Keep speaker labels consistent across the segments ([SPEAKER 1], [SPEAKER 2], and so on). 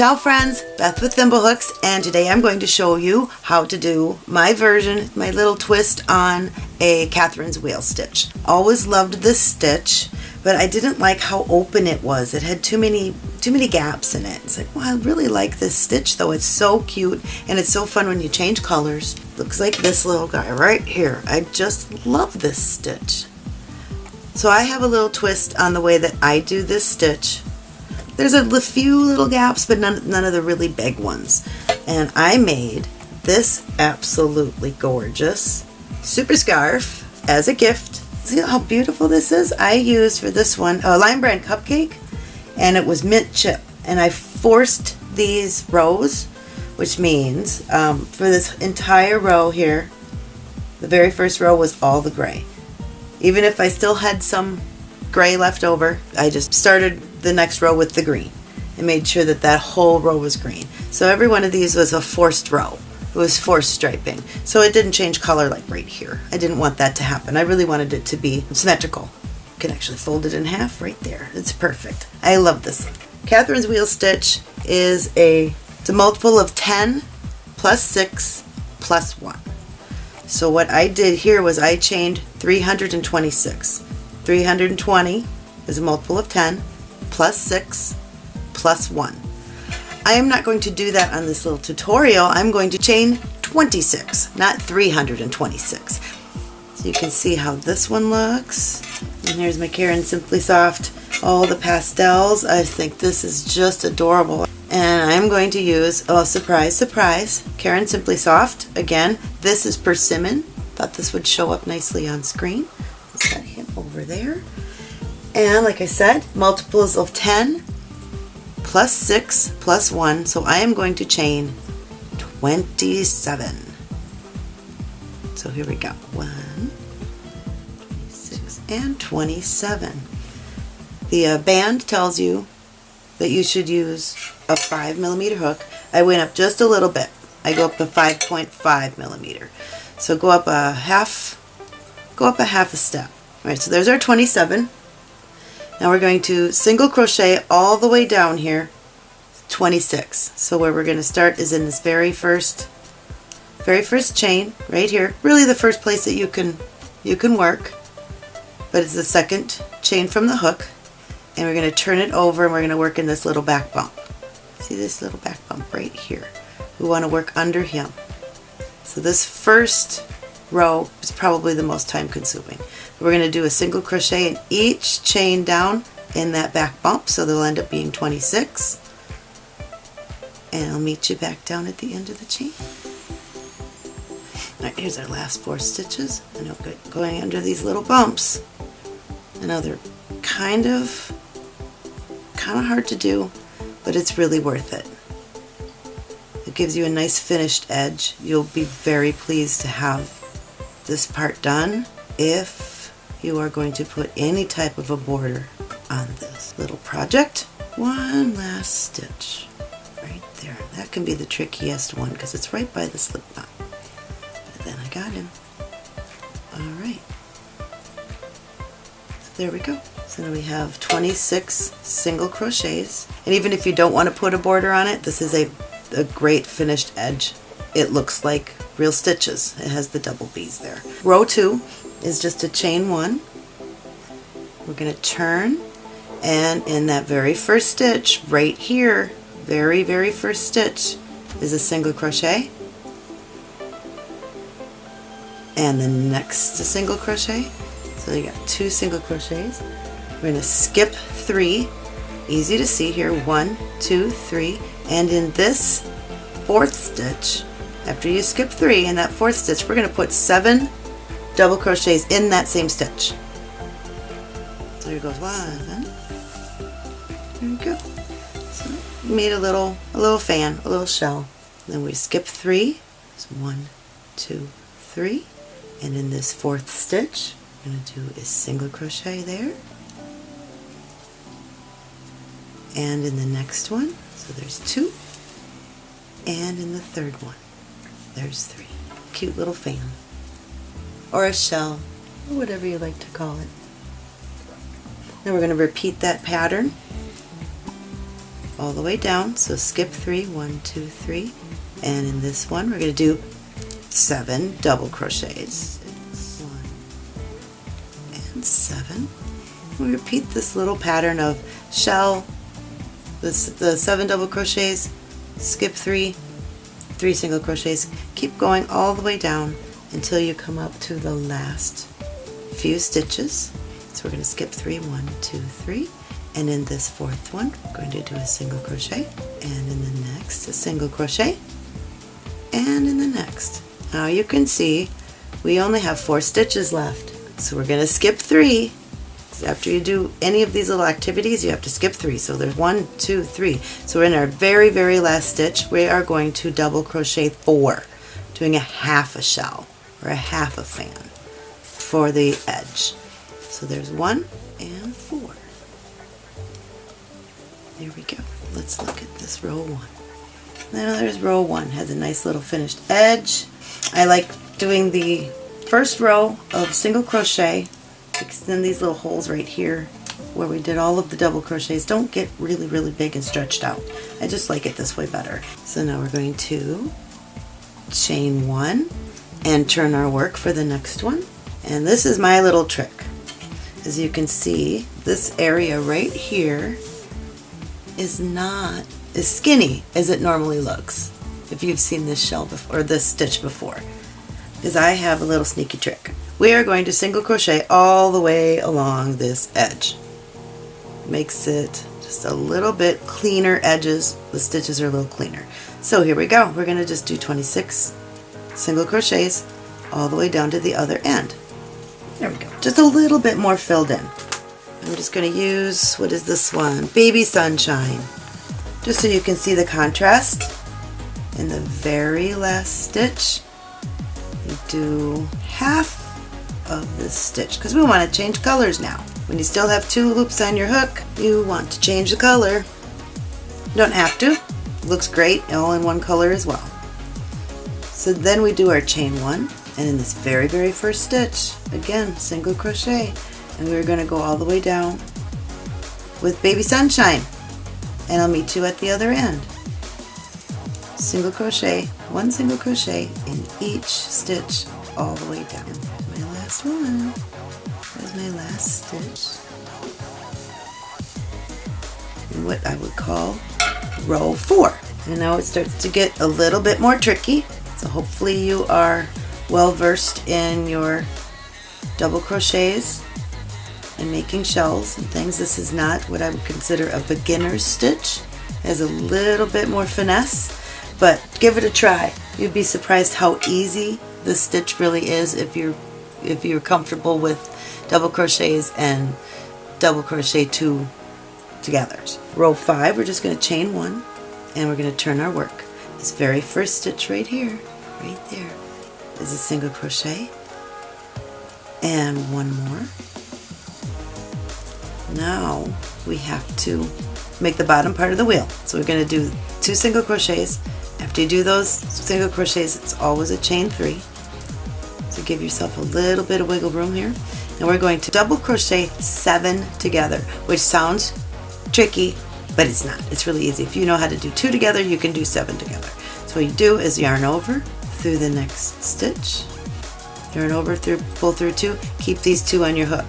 [SPEAKER 1] Ciao friends, Beth with Thimblehooks and today I'm going to show you how to do my version, my little twist on a Catherine's wheel stitch. Always loved this stitch but I didn't like how open it was. It had too many too many gaps in it. It's like, well, I really like this stitch though. It's so cute and it's so fun when you change colors. Looks like this little guy right here. I just love this stitch. So I have a little twist on the way that I do this stitch there's a few little gaps, but none, none of the really big ones. And I made this absolutely gorgeous super scarf as a gift. See how beautiful this is? I used for this one a Lion Brand cupcake and it was mint chip. And I forced these rows, which means um, for this entire row here, the very first row was all the gray. Even if I still had some gray left over, I just started the next row with the green and made sure that that whole row was green. So every one of these was a forced row. It was forced striping. So it didn't change color like right here. I didn't want that to happen. I really wanted it to be symmetrical. You can actually fold it in half right there. It's perfect. I love this. Catherine's wheel stitch is a, it's a multiple of 10 plus 6 plus 1. So what I did here was I chained 326. 320 is a multiple of 10 plus 6 plus 1. I am not going to do that on this little tutorial. I'm going to chain 26, not 326. So you can see how this one looks. And here's my Caron Simply Soft, all the pastels. I think this is just adorable. And I'm going to use, oh surprise, surprise, Caron Simply Soft. Again, this is persimmon. Thought this would show up nicely on screen. Over there. And like I said, multiples of 10 plus 6 plus 1. So I am going to chain 27. So here we go. 1, 26, and 27. The uh, band tells you that you should use a 5 millimeter hook. I went up just a little bit. I go up to 5.5 millimeter. So go up a half, go up a half a step. All right, so there's our 27. Now we're going to single crochet all the way down here 26 so where we're going to start is in this very first very first chain right here. Really the first place that you can you can work but it's the second chain from the hook. And we're going to turn it over and we're going to work in this little back bump. See this little back bump right here? We want to work under him. So this first row is probably the most time consuming. We're going to do a single crochet in each chain down in that back bump so they'll end up being 26 and I'll meet you back down at the end of the chain. Alright, here's our last four stitches I'm going under these little bumps. I know they're kind of kind of hard to do but it's really worth it. It gives you a nice finished edge. You'll be very pleased to have this part done if you are going to put any type of a border on this little project. One last stitch right there. That can be the trickiest one because it's right by the slip knot. But then I got him. Alright. So there we go. So now we have 26 single crochets. And even if you don't want to put a border on it, this is a, a great finished edge. It looks like real stitches. It has the double B's there. Row 2 is just a chain 1. We're going to turn and in that very first stitch right here, very very first stitch is a single crochet and the next single crochet. So you got two single crochets. We're going to skip three. Easy to see here. One, two, three. And in this fourth stitch, after you skip three in that fourth stitch, we're going to put seven double crochets in that same stitch. So here goes one. There we go. So made a little, a little fan, a little shell. Then we skip three. So one, two, three. And in this fourth stitch, I'm going to do a single crochet there. And in the next one, so there's two. And in the third one. There's three. Cute little fan. Or a shell, or whatever you like to call it. Then we're going to repeat that pattern all the way down. So skip three, one, two, three. And in this one, we're going to do seven double crochets. One, and seven. We repeat this little pattern of shell, this, the seven double crochets, skip three, three single crochets. Keep going all the way down until you come up to the last few stitches. So we're going to skip three, one, two, three, and in this fourth one we're going to do a single crochet and in the next a single crochet and in the next. Now you can see we only have four stitches left so we're going to skip three. After you do any of these little activities you have to skip three. So there's one two three. So we're in our very very last stitch. We are going to double crochet four doing a half a shell or a half a fan for the edge so there's one and four there we go. Let's look at this row one. Now there's row one. Has a nice little finished edge. I like doing the first row of single crochet. Extend these little holes right here where we did all of the double crochets don't get really really big and stretched out. I just like it this way better. So now we're going to chain one and turn our work for the next one. And this is my little trick. As you can see, this area right here is not as skinny as it normally looks if you've seen this shell before, or this stitch before because I have a little sneaky trick. We are going to single crochet all the way along this edge. Makes it just a little bit cleaner edges. The stitches are a little cleaner. So here we go. We're going to just do 26 single crochets all the way down to the other end. There we go. Just a little bit more filled in. I'm just going to use, what is this one? Baby Sunshine. Just so you can see the contrast. In the very last stitch, you do half of this stitch because we want to change colors now. When you still have two loops on your hook, you want to change the color. You don't have to. looks great all in one color as well. So then we do our chain one and in this very very first stitch, again single crochet and we're going to go all the way down with Baby Sunshine and I'll meet you at the other end. Single crochet, one single crochet in each stitch all the way down. My last one. There's my last stitch. What I would call row four. And now it starts to get a little bit more tricky. So hopefully you are well versed in your double crochets and making shells and things. This is not what I would consider a beginner's stitch. It has a little bit more finesse, but give it a try. You'd be surprised how easy this stitch really is if you're if you're comfortable with double crochets and double crochet two together. Row five, we're just going to chain one and we're going to turn our work. This very first stitch right here, right there, is a single crochet and one more now we have to make the bottom part of the wheel. So we're going to do two single crochets. After you do those single crochets, it's always a chain three. So give yourself a little bit of wiggle room here. And we're going to double crochet seven together, which sounds tricky, but it's not. It's really easy. If you know how to do two together, you can do seven together. So what you do is yarn over through the next stitch, yarn over through, pull through two, keep these two on your hook,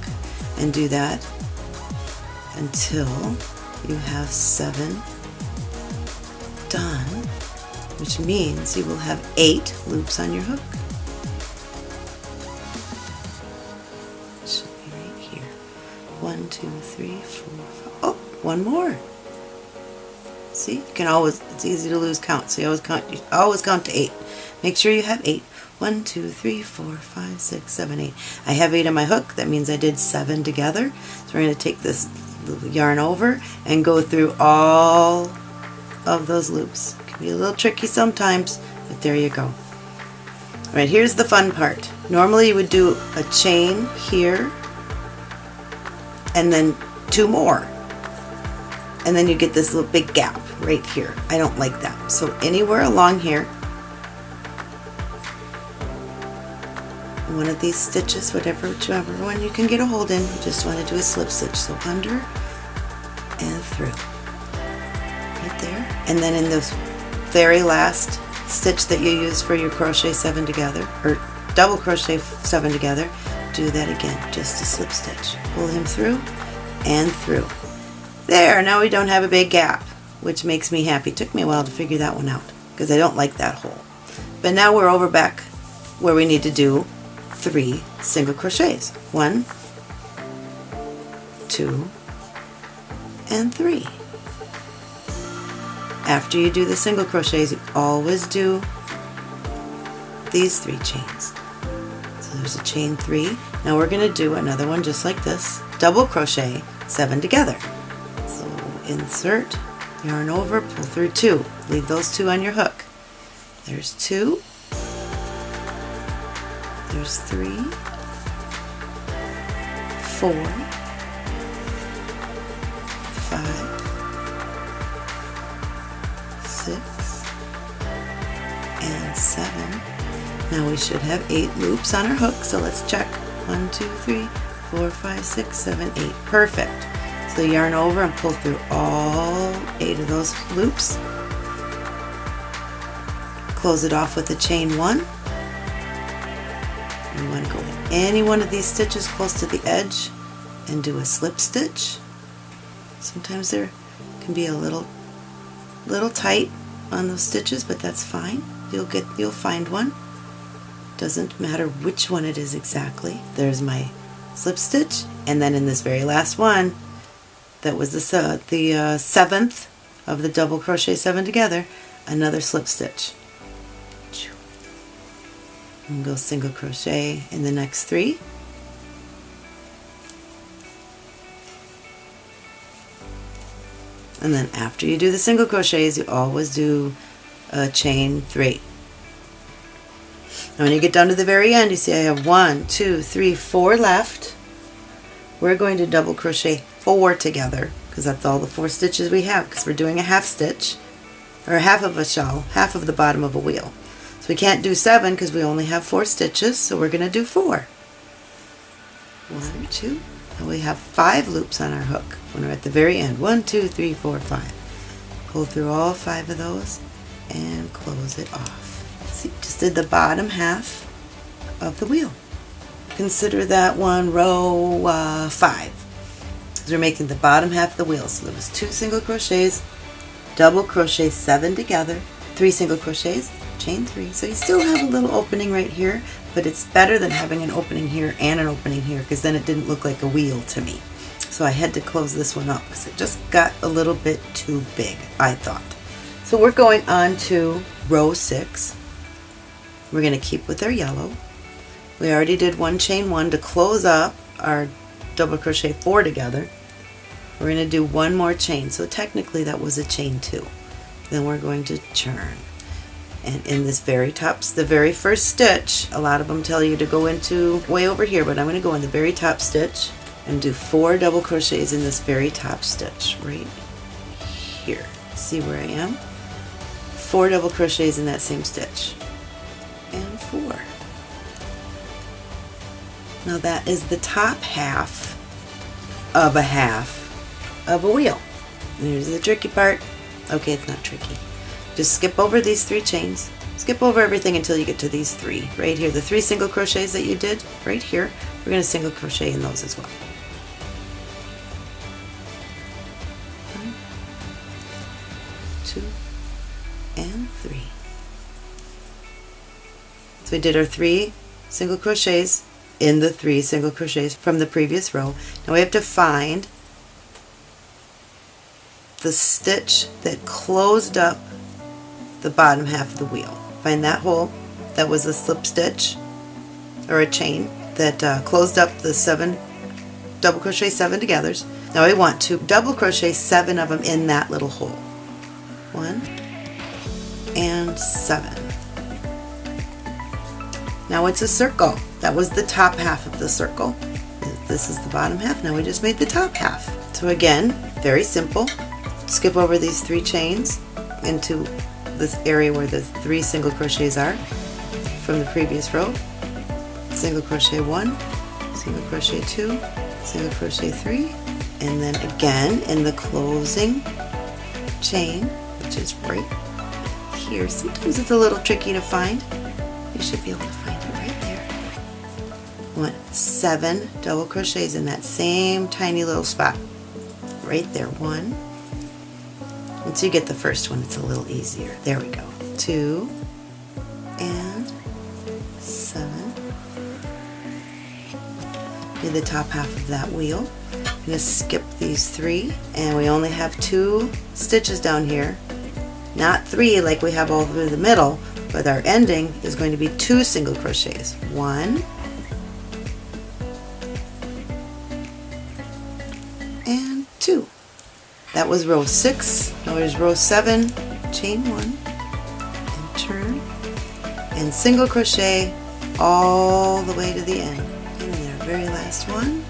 [SPEAKER 1] and do that until you have seven done, which means you will have eight loops on your hook. should be right here. One, two, three, four, five. Oh, one more. See, you can always, it's easy to lose count, so you always count, you always count to eight. Make sure you have eight. One, two, three, four, five, six, seven, eight. I have eight on my hook. That means I did seven together. So we're going to take this yarn over and go through all of those loops. It can be a little tricky sometimes, but there you go. Alright, here's the fun part. Normally you would do a chain here and then two more. And then you get this little big gap right here. I don't like that. So anywhere along here, one of these stitches, whatever, whichever one you can get a hold in, you just want to do a slip stitch. So under and through. right there. And then in the very last stitch that you use for your crochet seven together or double crochet seven together do that again just a slip stitch. Pull him through and through. There now we don't have a big gap which makes me happy. Took me a while to figure that one out because I don't like that hole. But now we're over back where we need to do three single crochets one two and three after you do the single crochets, you always do these three chains. So there's a chain three. Now we're going to do another one just like this, double crochet, seven together. So insert, yarn over, pull through two. Leave those two on your hook. There's two. There's three, four, five, six, and seven. Now we should have eight loops on our hook, so let's check. One, two, three, four, five, six, seven, eight. Perfect. So yarn over and pull through all eight of those loops. Close it off with a chain one. Any one of these stitches close to the edge and do a slip stitch. Sometimes there can be a little little tight on those stitches, but that's fine. You'll get, you'll find one. Doesn't matter which one it is exactly. There's my slip stitch, and then in this very last one, that was the, uh, the uh, seventh of the double crochet seven together, another slip stitch. And go single crochet in the next three. and then after you do the single crochets you always do a chain three. And when you get down to the very end you see I have one two three four left. We're going to double crochet four together because that's all the four stitches we have because we're doing a half stitch or half of a shawl half of the bottom of a wheel so we can't do seven because we only have four stitches so we're going to do four. one two and we have five loops on our hook when we're at the very end. One, two, three, four, five. Pull through all five of those and close it off. See, just did the bottom half of the wheel. Consider that one row uh, five. So we're making the bottom half of the wheel. So there was two single crochets, double crochet seven together, three single crochets, chain three. So you still have a little opening right here, but it's better than having an opening here and an opening here because then it didn't look like a wheel to me. So I had to close this one up because it just got a little bit too big, I thought. So we're going on to row six. We're going to keep with our yellow. We already did one chain one to close up our double crochet four together. We're going to do one more chain. So technically that was a chain two. Then we're going to turn and in this very top, the very first stitch, a lot of them tell you to go into way over here, but I'm going to go in the very top stitch and do four double crochets in this very top stitch right here. See where I am? Four double crochets in that same stitch and four. Now that is the top half of a half of a wheel. Here's the tricky part. Okay, it's not tricky. Just skip over these three chains. Skip over everything until you get to these three. Right here, the three single crochets that you did, right here, we're going to single crochet in those as well. One, two, and three. So we did our three single crochets in the three single crochets from the previous row. Now we have to find the stitch that closed up the bottom half of the wheel. Find that hole that was a slip stitch or a chain that uh, closed up the seven double crochet seven togethers. Now I want to double crochet seven of them in that little hole. One and seven. Now it's a circle. That was the top half of the circle. This is the bottom half. Now we just made the top half. So again, very simple. Skip over these three chains into this area where the three single crochets are from the previous row. Single crochet one, single crochet two, single crochet three, and then again in the closing chain, which is right here. Sometimes it's a little tricky to find. You should be able to find it right there. Want seven double crochets in that same tiny little spot. Right there, one. Once you get the first one, it's a little easier. There we go. Two and seven. Do the top half of that wheel. I'm going to skip these three, and we only have two stitches down here. Not three like we have all through the middle, but our ending is going to be two single crochets. One, That was row six. Now there's row seven, chain one, and turn, and single crochet all the way to the end. And the very last one,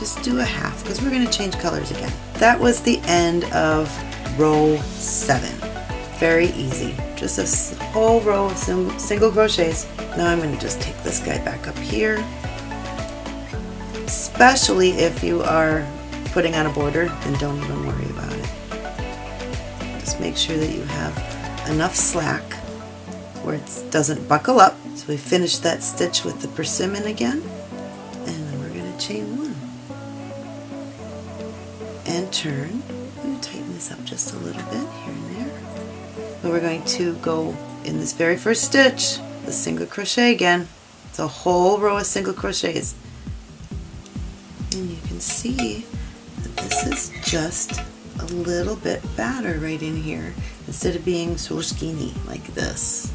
[SPEAKER 1] just do a half because we're going to change colors again. That was the end of row seven. Very easy. Just a whole row of single crochets. Now I'm going to just take this guy back up here. Especially if you are putting on a border, then don't even worry about it. Just make sure that you have enough slack where it doesn't buckle up. So we finish that stitch with the persimmon again. And then we're going to chain one. And turn. I'm going to tighten this up just a little bit here and there. But we're going to go in this very first stitch, the single crochet again. It's a whole row of single crochets. And you can see this is just a little bit fatter right in here instead of being so skinny like this.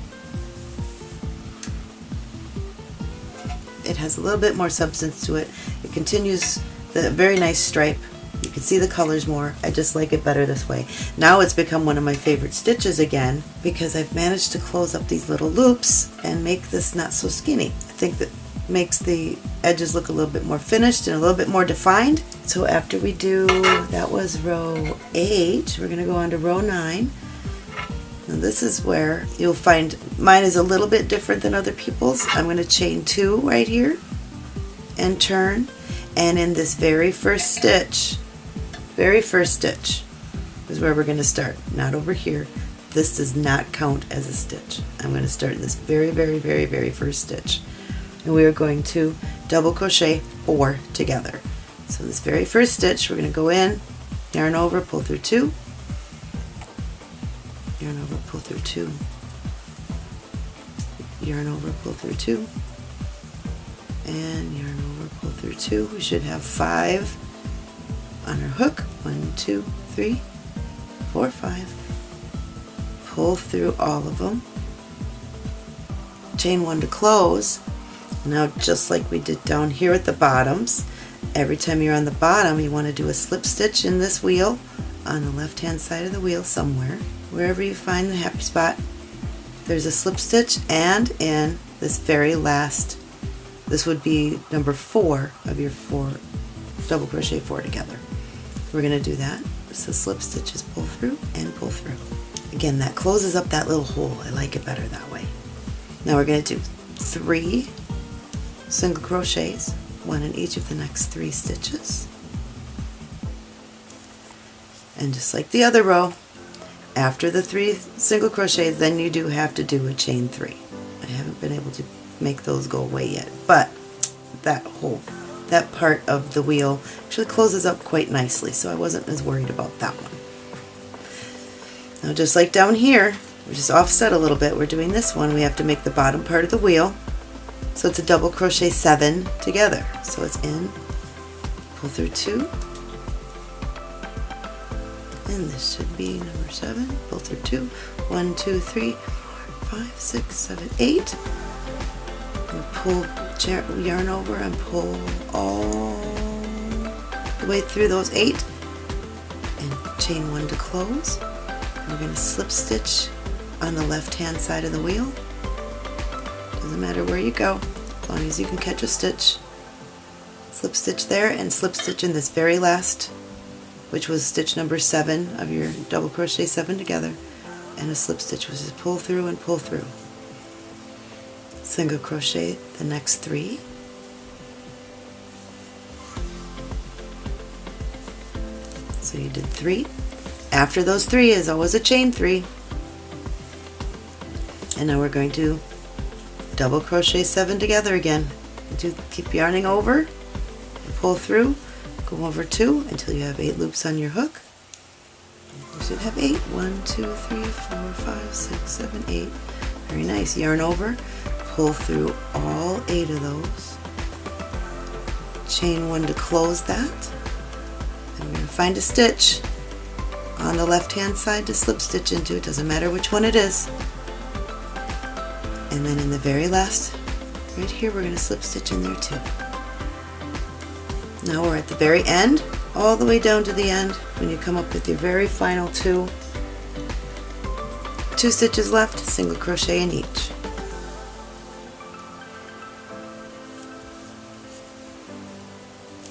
[SPEAKER 1] It has a little bit more substance to it. It continues the very nice stripe you can see the colors more. I just like it better this way. Now it's become one of my favorite stitches again because I've managed to close up these little loops and make this not so skinny. I think that makes the edges look a little bit more finished and a little bit more defined. So after we do, that was row 8, we're going to go on to row 9. Now this is where you'll find mine is a little bit different than other people's. I'm going to chain 2 right here and turn and in this very first stitch very first stitch is where we're going to start, not over here. This does not count as a stitch. I'm going to start in this very, very, very, very first stitch. And we are going to double crochet four together. So this very first stitch, we're going to go in, yarn over, pull through two, yarn over, pull through two, yarn over, pull through two, and yarn over, pull through two. We should have five on our hook. One, two, three, four, five. Pull through all of them. Chain one to close. Now just like we did down here at the bottoms, every time you're on the bottom you want to do a slip stitch in this wheel on the left hand side of the wheel somewhere. Wherever you find the happy spot, there's a slip stitch and in this very last, this would be number four of your four double crochet four together. We're going to do that. So slip stitches pull through and pull through. Again, that closes up that little hole. I like it better that way. Now we're going to do three single crochets, one in each of the next three stitches. And just like the other row, after the three single crochets, then you do have to do a chain three. I haven't been able to make those go away yet, but that whole that part of the wheel actually closes up quite nicely, so I wasn't as worried about that one. Now just like down here, we just offset a little bit, we're doing this one, we have to make the bottom part of the wheel, so it's a double crochet seven together. So it's in, pull through two, and this should be number seven, pull through two, one, two, three, four, five, six, seven, eight, and pull yarn over and pull all the way through those eight and chain one to close. we're going to slip stitch on the left hand side of the wheel. Doesn't matter where you go, as long as you can catch a stitch. Slip stitch there and slip stitch in this very last, which was stitch number seven of your double crochet seven together, and a slip stitch which is pull through and pull through single crochet the next three So you did three. After those three is always a chain three. And now we're going to double crochet seven together again. Do keep yarning over, pull through, go over two until you have eight loops on your hook. You should have eight. One, two, three, four, five, six, seven, eight. Very nice. Yarn over, pull through all eight of those. Chain one to close that. And we're going to find a stitch on the left hand side to slip stitch into. It doesn't matter which one it is. And then in the very last, right here, we're going to slip stitch in there too. Now we're at the very end, all the way down to the end, when you come up with your very final two, two stitches left, single crochet in each.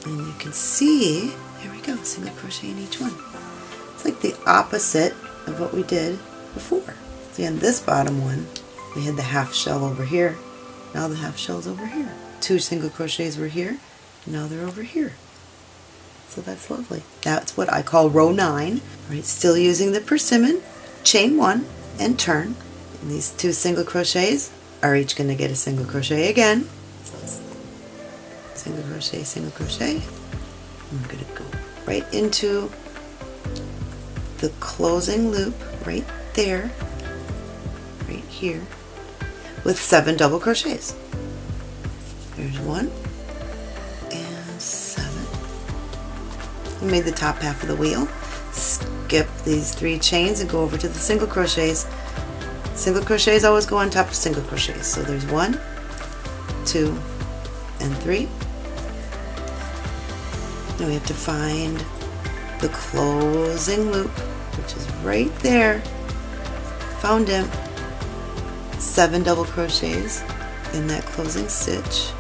[SPEAKER 1] And you can see, there we go, single crochet in each one. It's like the opposite of what we did before. See on this bottom one, we had the half shell over here. Now the half shell's over here. Two single crochets were here, now they're over here. So that's lovely. That's what I call row 9. Right, still using the persimmon, chain 1 and turn. And these two single crochets are each going to get a single crochet again. Single crochet, single crochet. I'm going to go right into the closing loop right there, right here, with seven double crochets. There's one and seven. We made the top half of the wheel. Skip these three chains and go over to the single crochets. Single crochets always go on top of single crochets. So there's one, two, and three. Now we have to find the closing loop, which is right there. Found him. Seven double crochets in that closing stitch.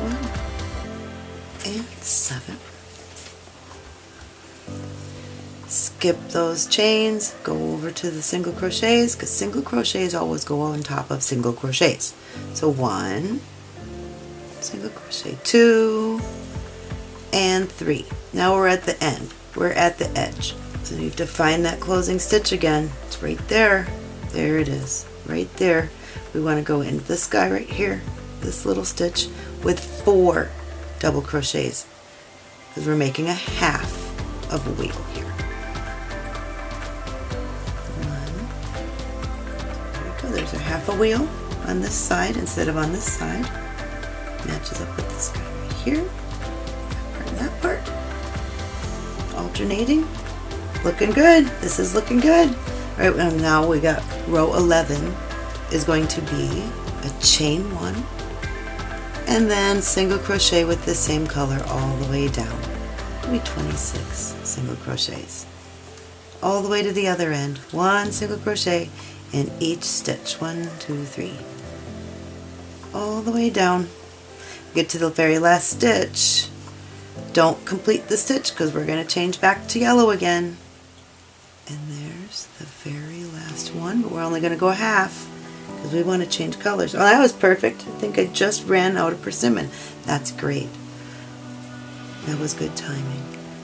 [SPEAKER 1] One and seven. Skip those chains, go over to the single crochets because single crochets always go on top of single crochets. So one, single crochet, two, and three. Now we're at the end. We're at the edge. So you have to find that closing stitch again. Right there. There it is. Right there. We want to go into this guy right here, this little stitch, with four double crochets because we're making a half of a wheel here. One. There we go. There's a half a wheel on this side instead of on this side. Matches up with this guy right here. That part that part. Alternating. Looking good. This is looking good. All right, and now we got row 11 is going to be a chain one and then single crochet with the same color all the way down. Maybe 26 single crochets. All the way to the other end. One single crochet in each stitch. One, two, three. All the way down. Get to the very last stitch. Don't complete the stitch because we're going to change back to yellow again. And there's the very last one, but we're only going to go half because we want to change colors. Oh, that was perfect. I think I just ran out of persimmon. That's great. That was good timing.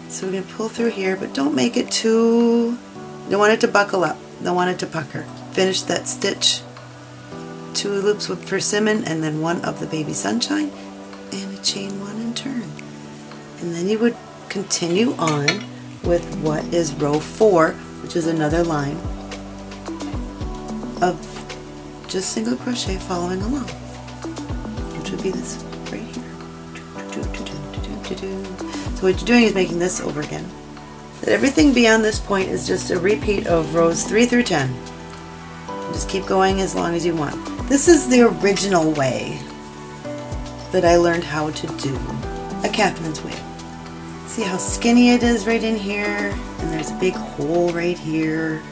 [SPEAKER 1] So we're going to pull through here, but don't make it too... Don't want it to buckle up. Don't want it to pucker. Finish that stitch. Two loops with persimmon and then one of the baby sunshine and a chain one and turn. And then you would continue on with what is row four, which is another line of just single crochet following along, which would be this right here. So what you're doing is making this over again. That Everything beyond this point is just a repeat of rows 3 through 10. Just keep going as long as you want. This is the original way that I learned how to do a Catherine's wheel. See how skinny it is right in here, and there's a big hole right here,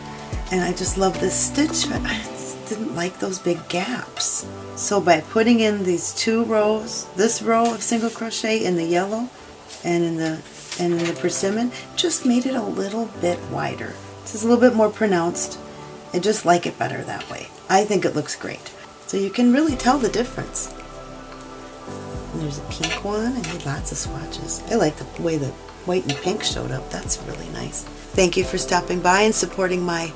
[SPEAKER 1] and I just love this stitch, but I didn't like those big gaps. So by putting in these two rows, this row of single crochet in the yellow and in the and in the persimmon, just made it a little bit wider. This is a little bit more pronounced. I just like it better that way. I think it looks great. So you can really tell the difference. There's a pink one. I made lots of swatches. I like the way the white and pink showed up. That's really nice. Thank you for stopping by and supporting my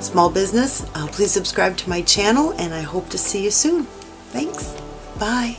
[SPEAKER 1] small business. Uh, please subscribe to my channel and I hope to see you soon. Thanks. Bye.